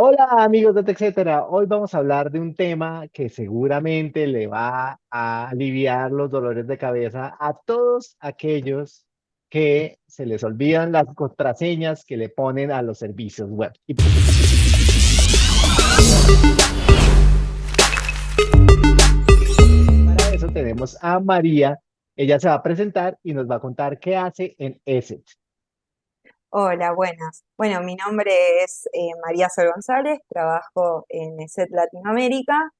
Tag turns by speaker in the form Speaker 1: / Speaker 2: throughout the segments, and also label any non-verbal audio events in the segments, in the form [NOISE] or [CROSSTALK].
Speaker 1: Hola amigos de TechCetera, hoy vamos a hablar de un tema que seguramente le va a aliviar los dolores de cabeza a todos aquellos que se les olvidan las contraseñas que le ponen a los servicios web. Y- Para eso tenemos a María, ella se va a presentar y nos va a contar qué hace en ESET.
Speaker 2: Hola, buenas. Bueno, mi nombre es eh, María Sol González, trabajo en ESET Latinoamérica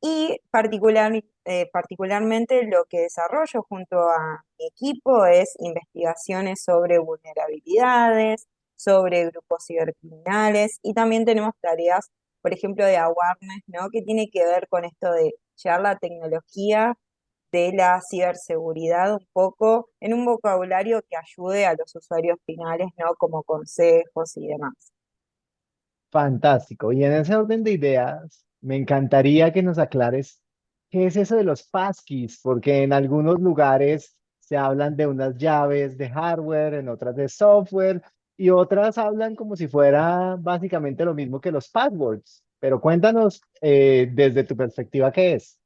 Speaker 2: y particular, eh, particularmente lo que desarrollo junto a mi equipo es investigaciones sobre vulnerabilidades, sobre grupos cibercriminales y también tenemos tareas, por ejemplo, de awareness, ¿no? Que tiene que ver con esto de llevar la tecnología de la ciberseguridad un poco en un vocabulario que ayude a los usuarios finales, ¿no? Como consejos y demás.
Speaker 1: Fantástico. Y en ese orden de ideas, me encantaría que nos aclares qué es eso de los passkeys, porque en algunos lugares se hablan de unas llaves de hardware, en otras de software, y otras hablan como si fuera básicamente lo mismo que los passwords. Pero cuéntanos eh, desde tu perspectiva qué es.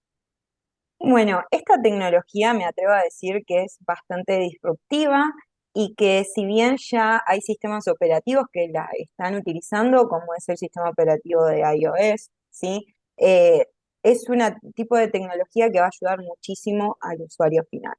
Speaker 2: Bueno, esta tecnología me atrevo a decir que es bastante disruptiva y que si bien ya hay sistemas operativos que la están utilizando, como es el sistema operativo de iOS, ¿sí? Eh, es un tipo de tecnología que va a ayudar muchísimo al usuario final.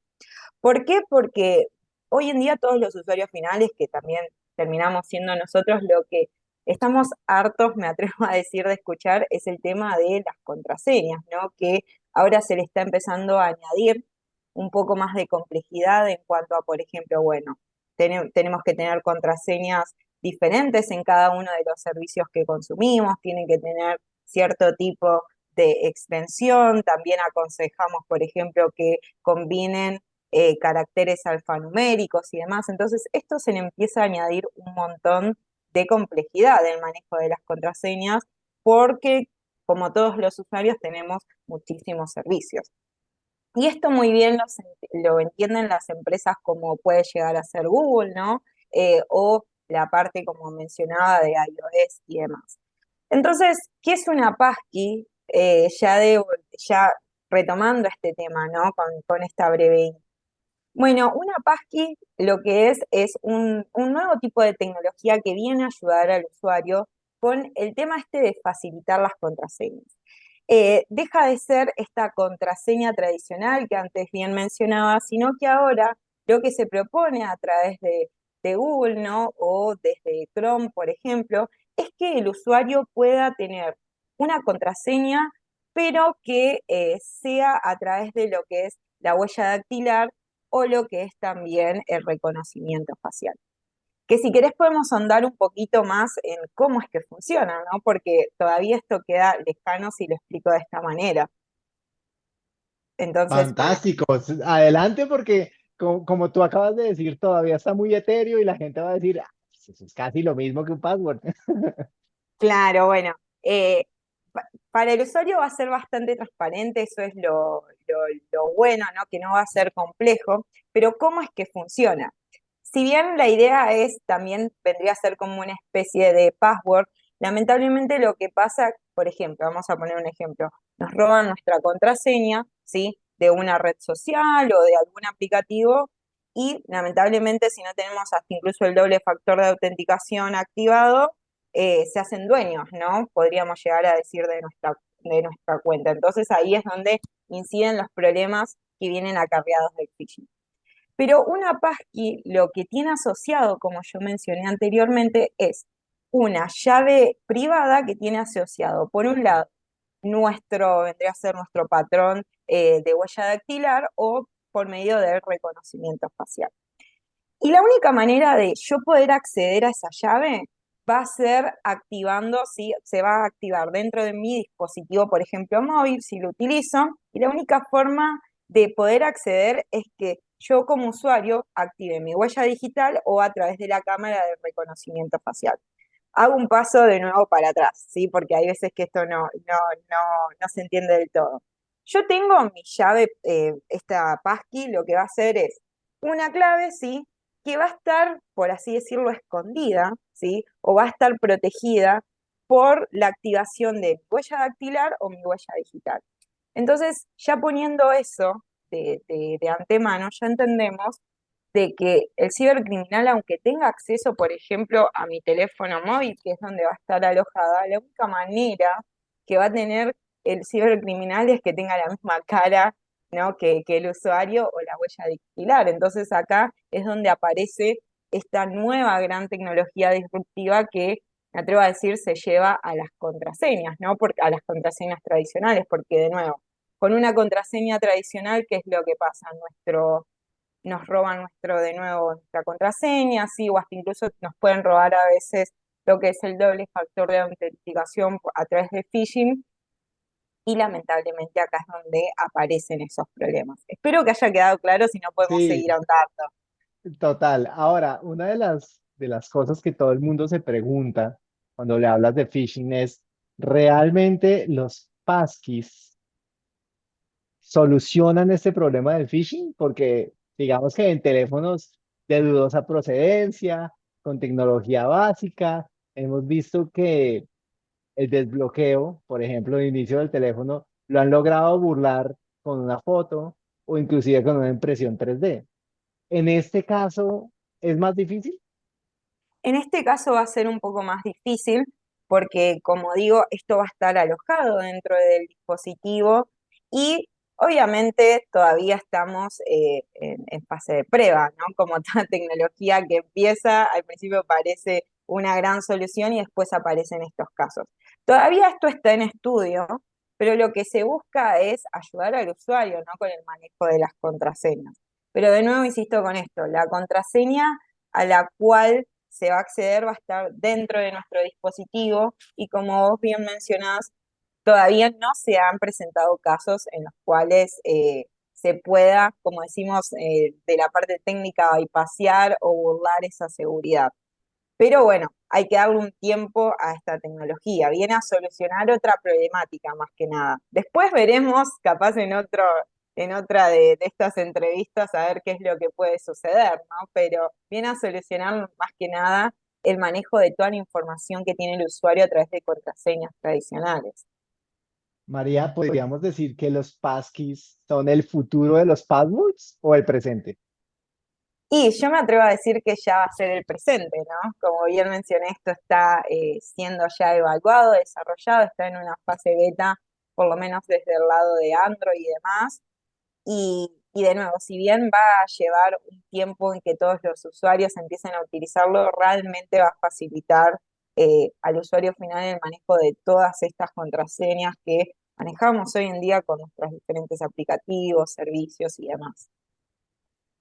Speaker 2: ¿Por qué? Porque hoy en día todos los usuarios finales, que también terminamos siendo nosotros, lo que estamos hartos, me atrevo a decir, de escuchar, es el tema de las contraseñas, ¿no? Que ahora se le está empezando a añadir un poco más de complejidad en cuanto a, por ejemplo, bueno, tenemos que tener contraseñas diferentes en cada uno de los servicios que consumimos, tienen que tener cierto tipo de extensión, también aconsejamos, por ejemplo, que combinen eh, caracteres alfanuméricos y demás. Entonces, esto se le empieza a añadir un montón de complejidad del manejo de las contraseñas porque, como todos los usuarios, tenemos muchísimos servicios. Y esto muy bien lo, entienden las empresas como puede llegar a ser Google, ¿no? Eh, o la parte, como mencionaba, de iOS y demás. Entonces, ¿qué es una passkey? Eh, ya, ya retomando este tema, ¿no? Con, esta breve bueno, una passkey lo que es es un, nuevo tipo de tecnología que viene a ayudar al usuario con el tema este de facilitar las contraseñas. Eh, deja de ser esta contraseña tradicional que antes bien mencionaba, sino que ahora lo que se propone a través de, Google, ¿no? O desde Chrome, por ejemplo, es que el usuario pueda tener una contraseña, pero que eh, sea a través de lo que es la huella dactilar o lo que es también el reconocimiento facial. Que si querés podemos andar un poquito más en cómo es que funciona, ¿no? Porque todavía esto queda lejano si lo explico de esta manera.
Speaker 1: Entonces, Fantástico. Adelante porque como, tú acabas de decir, todavía está muy etéreo y la gente va a decir, ah, pues eso es casi lo mismo que un password. [LAUGHS]
Speaker 2: Claro, bueno, eh, para el usuario va a ser bastante transparente, eso es lo, bueno, ¿no? que no va a ser complejo, pero ¿cómo es que funciona? Si bien la idea es, también vendría a ser como una especie de password, lamentablemente lo que pasa, por ejemplo, vamos a poner un ejemplo, nos roban nuestra contraseña, ¿sí? De una red social o de algún aplicativo y lamentablemente si no tenemos hasta incluso el doble factor de autenticación activado, eh, se hacen dueños, ¿no? Podríamos llegar a decir de nuestra, de nuestra cuenta. Entonces ahí es donde inciden los problemas que vienen acarreados del phishing. Pero una passkey lo que tiene asociado, como yo mencioné anteriormente, es una llave privada que tiene asociado, por un lado, nuestro, vendría a ser nuestro patrón eh, de huella dactilar o por medio del reconocimiento facial. Y la única manera de yo poder acceder a esa llave va a ser activando, ¿sí? se va a activar dentro de mi dispositivo, por ejemplo, móvil, si lo utilizo, y la única forma de poder acceder es que yo como usuario active mi huella digital o a través de la cámara de reconocimiento facial. Hago un paso de nuevo para atrás, ¿sí? porque hay veces que esto no, no, no, no se entiende del todo. Yo tengo mi llave, eh, esta passkey, lo que va a hacer es una clave, ¿sí? que va a estar, por así decirlo, escondida, ¿sí? O va a estar protegida por la activación de huella dactilar o mi huella digital. Entonces, ya poniendo eso de, de antemano, ya entendemos de que el cibercriminal, aunque tenga acceso, por ejemplo, a mi teléfono móvil, que es donde va a estar alojada, la única manera que va a tener el cibercriminal es que tenga la misma cara ¿no? que, el usuario o la huella dactilar. Entonces acá es donde aparece esta nueva gran tecnología disruptiva que, me atrevo a decir, se lleva a las contraseñas, ¿no? Porque, a las contraseñas tradicionales, porque de nuevo, con una contraseña tradicional, ¿qué es lo que pasa? Nuestro, nos roban nuestro, de nuevo, nuestra contraseña, sí, o hasta incluso nos pueden robar a veces lo que es el doble factor de autenticación a través de phishing, y lamentablemente acá es donde aparecen esos problemas. Espero que haya quedado claro, si no podemos seguir ahondando.
Speaker 1: Total. Ahora, una de las, de las cosas que todo el mundo se pregunta cuando le hablas de phishing es, ¿realmente los passkeys solucionan este problema del phishing? Porque digamos que en teléfonos de dudosa procedencia, con tecnología básica, hemos visto que el desbloqueo, por ejemplo, de inicio del teléfono, lo han logrado burlar con una foto o inclusive con una impresión 3D. En este caso, ¿es más difícil?
Speaker 2: En este caso va a ser un poco más difícil porque, como digo, esto va a estar alojado dentro del dispositivo y obviamente todavía estamos eh, en, fase de prueba, ¿no? Como [LAUGHS] toda tecnología que empieza, al principio parece una gran solución y después aparecen estos casos. Todavía esto está en estudio, pero lo que se busca es ayudar al usuario, ¿no? Con el manejo de las contraseñas. Pero de nuevo insisto con esto, la contraseña a la cual se va a acceder va a estar dentro de nuestro dispositivo y como vos bien mencionás, todavía no se han presentado casos en los cuales eh, se pueda, como decimos, eh, de la parte técnica bypassar o burlar esa seguridad. Pero bueno, hay que darle un tiempo a esta tecnología. Viene a solucionar otra problemática más que nada. Después veremos, capaz en otro, en otra de, estas entrevistas, a ver qué es lo que puede suceder, ¿no? Pero viene a solucionar más que nada el manejo de toda la información que tiene el usuario a través de contraseñas tradicionales.
Speaker 1: María, ¿podríamos decir que los passkeys son el futuro de los passwords o el presente?
Speaker 2: Y yo me atrevo a decir que ya va a ser el presente, ¿no? Como bien mencioné, esto está eh, siendo ya evaluado, desarrollado, está en una fase beta, por lo menos desde el lado de Android y demás. Y, de nuevo, si bien va a llevar un tiempo en que todos los usuarios empiecen a utilizarlo, realmente va a facilitar eh, al usuario final el manejo de todas estas contraseñas que manejamos hoy en día con nuestros diferentes aplicativos, servicios y demás.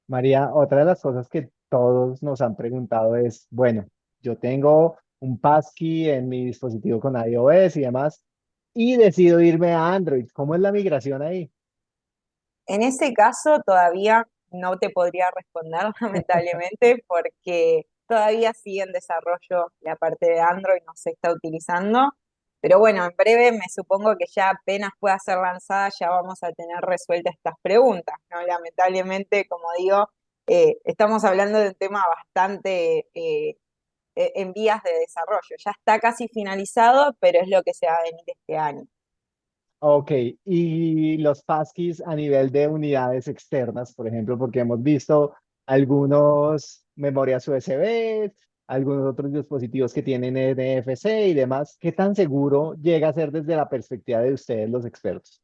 Speaker 1: María, otra de las cosas que todos nos han preguntado es, bueno, yo tengo un passkey en mi dispositivo con iOS y demás, y decido irme a Android. ¿Cómo es la migración ahí?
Speaker 2: En ese caso todavía no te podría responder, [LAUGHS] lamentablemente, porque todavía sigue en desarrollo la parte de Android, no se está utilizando. Pero bueno, en breve me supongo que ya apenas pueda ser lanzada ya vamos a tener resueltas estas preguntas, ¿no? Lamentablemente, como digo, eh, estamos hablando de un tema bastante eh, e-, en vías de desarrollo. Ya está casi finalizado, pero es lo que se va a venir este año.
Speaker 1: Ok, y los passkeys a nivel de unidades externas, por ejemplo, porque hemos visto algunos memorias USB, algunos otros dispositivos que tienen NFC y demás, ¿qué tan seguro llega a ser desde la perspectiva de ustedes los expertos?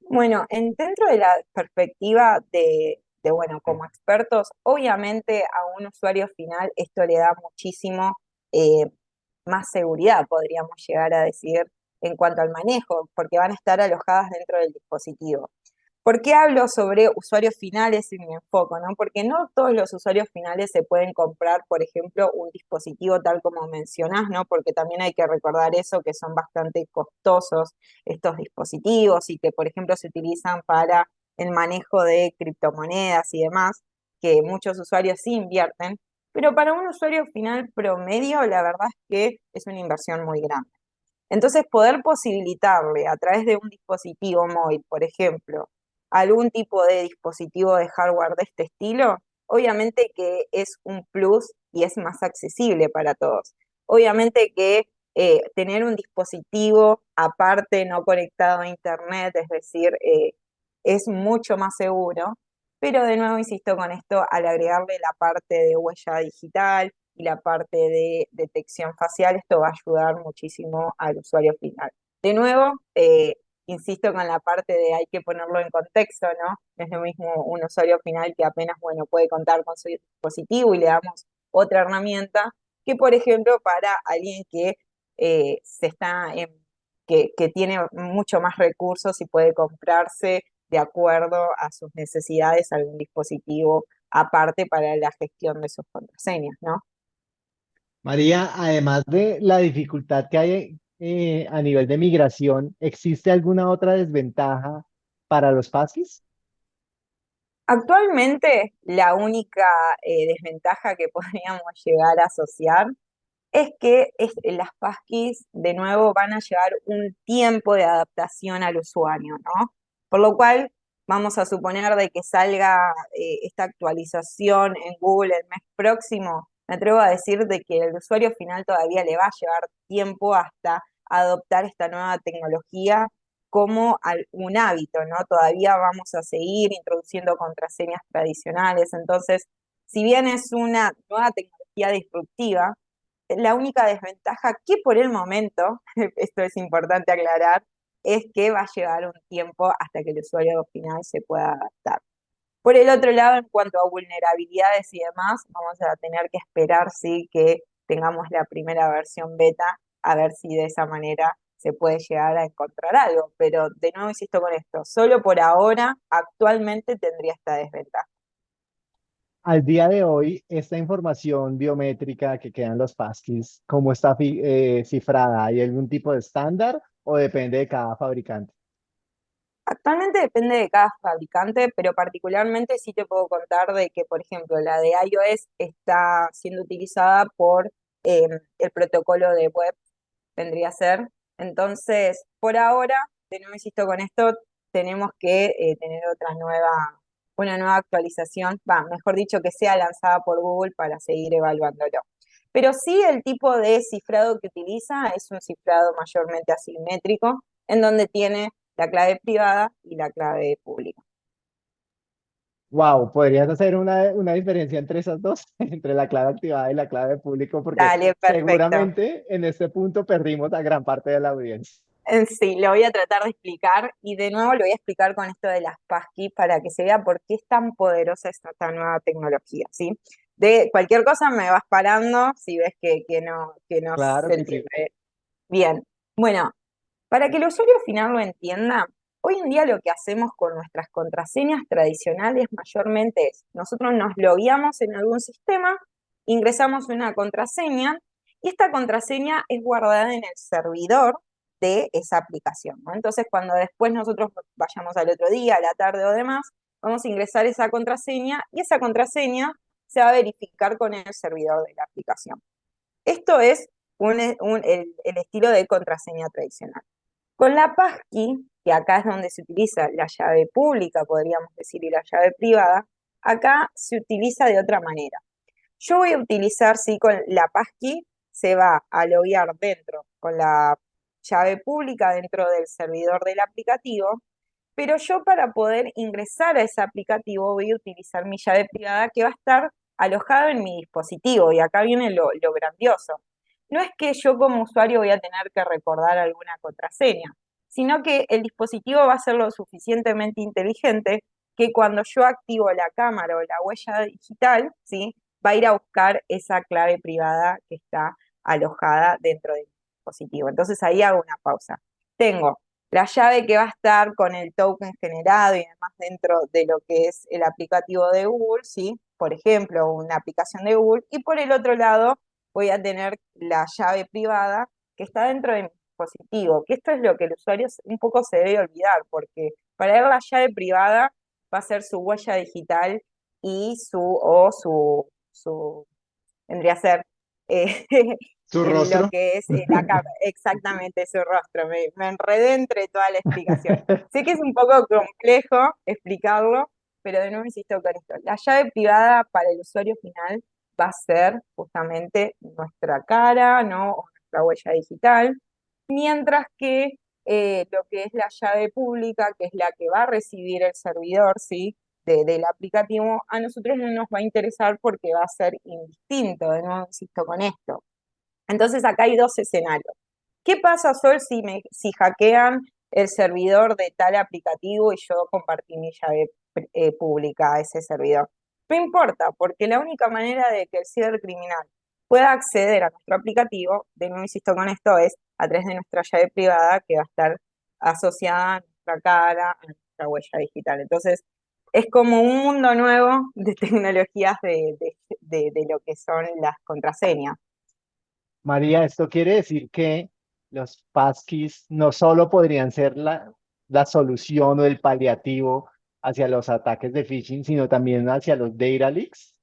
Speaker 2: Bueno, en, dentro de la perspectiva de, bueno, como expertos, obviamente a un usuario final esto le da muchísimo eh, más seguridad, podríamos llegar a decir, en cuanto al manejo, porque van a estar alojadas dentro del dispositivo. ¿Por qué hablo sobre usuarios finales y mi enfoco? ¿no? Porque no todos los usuarios finales se pueden comprar, por ejemplo, un dispositivo tal como mencionás, ¿no? Porque también hay que recordar eso, que son bastante costosos estos dispositivos y que, por ejemplo, se utilizan para el manejo de criptomonedas y demás, que muchos usuarios sí invierten, pero para un usuario final promedio, la verdad es que es una inversión muy grande. Entonces, poder posibilitarle a través de un dispositivo móvil, por ejemplo, algún tipo de dispositivo de hardware de este estilo, obviamente que es un plus y es más accesible para todos. Obviamente que eh, tener un dispositivo aparte no conectado a internet, es decir, eh, es mucho más seguro. Pero de nuevo insisto con esto, al agregarle la parte de huella digital y la parte de detección facial, esto va a ayudar muchísimo al usuario final. De nuevo, eh, insisto con la parte de hay que ponerlo en contexto, ¿no? es lo mismo un usuario final que apenas, bueno, puede contar con su dispositivo y le damos otra herramienta, que por ejemplo para alguien que eh, se está que, que tiene mucho más recursos y puede comprarse de acuerdo a sus necesidades algún dispositivo aparte para la gestión de sus contraseñas, ¿no?
Speaker 1: María, además de la dificultad que hay eh, a nivel de migración, ¿existe alguna otra desventaja para los PASIs?
Speaker 2: Actualmente, la única eh, desventaja que [LAUGHS] podríamos llegar a asociar es que las passkeys de nuevo van a llevar un tiempo de adaptación al usuario, ¿no? Por lo cual, vamos a suponer de que salga eh, esta actualización en Google el mes próximo, me atrevo a decir de que el usuario final todavía le va a llevar tiempo hasta adoptar esta nueva tecnología como un hábito, ¿no? Todavía vamos a seguir introduciendo contraseñas tradicionales, entonces, si bien es una nueva tecnología disruptiva, la única desventaja que por el momento, [LAUGHS] esto es importante aclarar, es que va a llevar un tiempo hasta que el usuario final se pueda adaptar. Por el otro lado, en cuanto a vulnerabilidades y demás, vamos a tener que esperar sí que tengamos la primera versión beta, a ver si de esa manera se puede llegar a encontrar algo. Pero de nuevo insisto con esto, solo por ahora, actualmente tendría esta desventaja.
Speaker 1: Al día de hoy, esta información biométrica que quedan los passkeys, ¿cómo está eh, cifrada? ¿Hay algún tipo de estándar o depende de cada fabricante?
Speaker 2: Actualmente depende de cada fabricante, pero particularmente sí te puedo contar de que, por ejemplo, la de iOS está siendo utilizada por em, el protocolo de web, vendría a ser. Entonces, por ahora, de nuevo insisto con esto, tenemos que eh, tener otra nueva, una nueva actualización, mejor dicho, que sea lanzada por Google para seguir evaluándolo. Pero sí el tipo de cifrado que utiliza es un cifrado mayormente asimétrico, en donde tiene la clave privada y la clave pública.
Speaker 1: Wow, ¿podrías hacer una, diferencia entre esas dos, [LAUGHS] entre la clave activada y la clave público? Porque seguramente en este punto perdimos a gran parte de la audiencia.
Speaker 2: Sí, lo voy a tratar de explicar y de nuevo lo voy a explicar con esto de las passkey para que se vea por qué es tan poderosa esta, nueva tecnología, ¿sí? De cualquier cosa me vas parando si ves que, no, que no
Speaker 1: se entiende.
Speaker 2: Bien, bueno, para que el usuario final lo entienda, hoy en día lo que hacemos con nuestras contraseñas tradicionales mayormente es, nosotros nos logueamos en algún sistema, ingresamos una contraseña y esta contraseña es guardada en el servidor de esa aplicación. Entonces, cuando después nosotros vayamos al otro día, a la tarde o demás, vamos a ingresar esa contraseña y esa contraseña se va a verificar con el servidor de la aplicación. Esto es el estilo de contraseña tradicional. Con la passkey, que acá es donde se utiliza la llave pública, podríamos decir, y la llave privada, acá se utiliza de otra manera. Yo voy a utilizar, sí, con la passkey, se va a loguear dentro con la llave pública dentro del servidor del aplicativo, pero yo para poder ingresar a ese aplicativo voy a utilizar mi llave privada que va a estar alojada en mi dispositivo, y acá viene lo grandioso no es que yo como usuario voy a tener que recordar alguna contraseña, sino que el dispositivo va a ser lo suficientemente inteligente que cuando yo activo la cámara o la huella digital, ¿sí? va a ir a buscar esa clave privada que está alojada dentro del dispositivo. Entonces ahí hago una pausa. Tengo la llave que va a estar con el token generado y demás dentro de lo que es el aplicativo de Google, ¿sí? por ejemplo, una aplicación de Google, y por el otro lado voy a tener la llave privada que está dentro de mi dispositivo, que esto es lo que el usuario un poco se debe olvidar, porque para ver la llave privada va a ser su huella digital y su, o su, su vendría a ser
Speaker 1: eh, [LAUGHS] ¿Su rostro?
Speaker 2: lo que es eh, la [LAUGHS] exactamente su rostro, me, me enredé entre toda la explicación. sé que es un poco complejo explicarlo, pero de nuevo insisto con esto, la llave privada para el usuario final va a ser justamente nuestra cara, ¿no? O nuestra huella digital, mientras que eh, lo que es la llave pública, que es la que va a recibir el servidor, ¿sí? del aplicativo, a nosotros no nos va a interesar porque va a ser indistinto, de nuevo insisto con esto. Entonces acá hay dos escenarios. ¿Qué pasa, Sol, si, me, si hackean el servidor de tal aplicativo y yo compartí mi llave eh, pública a ese servidor? No importa, porque la única manera de que el cibercriminal pueda acceder a nuestro aplicativo, de nuevo insisto con esto, es a través de nuestra llave privada que va a estar asociada a nuestra cara, a nuestra huella digital. Entonces, es como un mundo nuevo de tecnologías de, lo que son las contraseñas.
Speaker 1: María, esto quiere decir que los passkeys no solo podrían ser la, la solución o el paliativo hacia los ataques de phishing, sino también hacia los data leaks.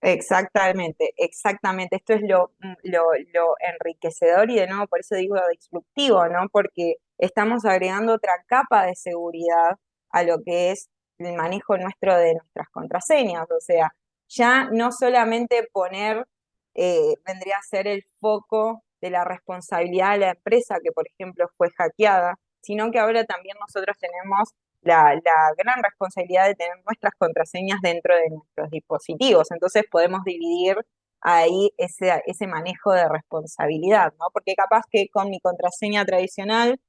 Speaker 2: Exactamente, exactamente. Esto es lo, lo, lo, enriquecedor y de nuevo por eso digo disruptivo, ¿no? Porque estamos agregando otra capa de seguridad a lo que es el manejo nuestro de nuestras contraseñas. O sea, ya no solamente poner, eh, vendría a ser el foco de la responsabilidad de la empresa que, por ejemplo, fue hackeada, sino que ahora también nosotros tenemos la, gran responsabilidad de tener nuestras contraseñas dentro de nuestros dispositivos. Entonces podemos dividir ahí ese, manejo de responsabilidad, ¿no? Porque capaz que con mi contraseña tradicional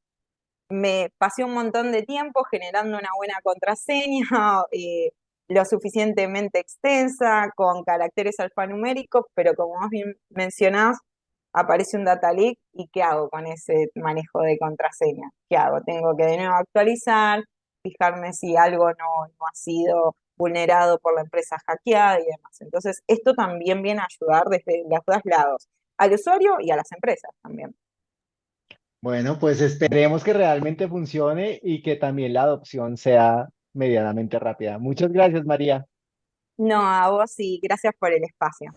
Speaker 2: me pasé un montón de tiempo generando una buena contraseña, [LAUGHS] eh, lo suficientemente extensa, con caracteres alfanuméricos, pero como vos bien mencionás, aparece un data leak y ¿qué hago con ese manejo de contraseña? ¿Qué hago? Tengo que de nuevo actualizar, fijarme si algo no, no ha sido vulnerado por la empresa hackeada y demás. Entonces, esto también viene a ayudar desde los dos lados, al usuario y a las empresas también.
Speaker 1: Bueno, pues esperemos que realmente funcione y que también la adopción sea medianamente rápida. Muchas gracias, María.
Speaker 2: No, a vos y gracias por el espacio.